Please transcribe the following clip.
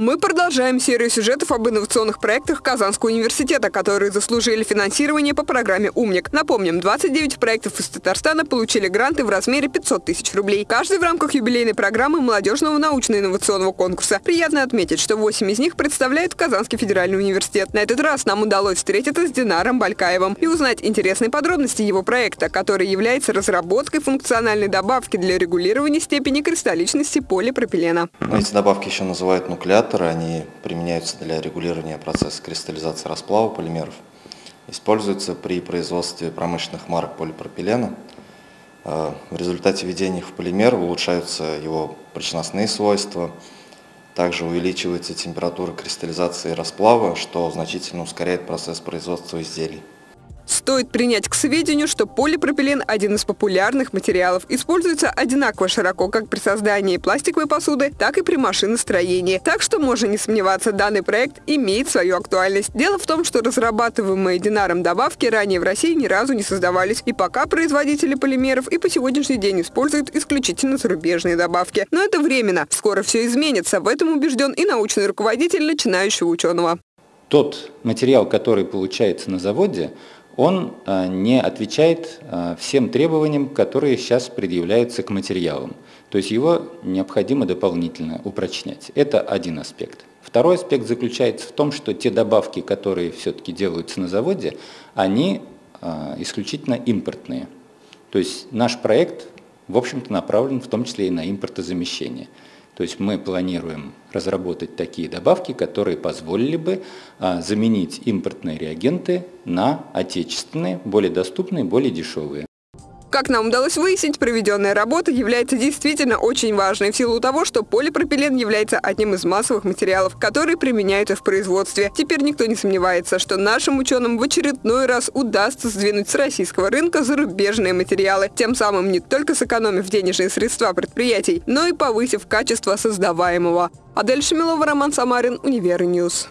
Мы продолжаем серию сюжетов об инновационных проектах Казанского университета, которые заслужили финансирование по программе «Умник». Напомним, 29 проектов из Татарстана получили гранты в размере 500 тысяч рублей. Каждый в рамках юбилейной программы молодежного научно-инновационного конкурса. Приятно отметить, что 8 из них представляют Казанский федеральный университет. На этот раз нам удалось встретиться с Динаром Балькаевым и узнать интересные подробности его проекта, который является разработкой функциональной добавки для регулирования степени кристалличности полипропилена. Эти добавки еще называют нуклеат Индикаторы, они применяются для регулирования процесса кристаллизации расплава полимеров. Используются при производстве промышленных марок полипропилена. Э, в результате введения их в полимер улучшаются его прочностные свойства, также увеличивается температура кристаллизации расплава, что значительно ускоряет процесс производства изделий. Стоит принять к сведению, что полипропилен – один из популярных материалов. Используется одинаково широко как при создании пластиковой посуды, так и при машиностроении. Так что можно не сомневаться, данный проект имеет свою актуальность. Дело в том, что разрабатываемые Динаром добавки ранее в России ни разу не создавались. И пока производители полимеров и по сегодняшний день используют исключительно зарубежные добавки. Но это временно. Скоро все изменится. В этом убежден и научный руководитель начинающего ученого. Тот материал, который получается на заводе, он э, не отвечает э, всем требованиям, которые сейчас предъявляются к материалам. То есть его необходимо дополнительно упрочнять. Это один аспект. Второй аспект заключается в том, что те добавки, которые все-таки делаются на заводе, они э, исключительно импортные. То есть наш проект, в общем-то, направлен в том числе и на импортозамещение. То есть мы планируем разработать такие добавки, которые позволили бы а, заменить импортные реагенты на отечественные, более доступные, более дешевые. Как нам удалось выяснить, проведенная работа является действительно очень важной в силу того, что полипропилен является одним из массовых материалов, которые применяются в производстве. Теперь никто не сомневается, что нашим ученым в очередной раз удастся сдвинуть с российского рынка зарубежные материалы, тем самым не только сэкономив денежные средства предприятий, но и повысив качество создаваемого. Адель Шамилова, Роман Самарин, Универньюз.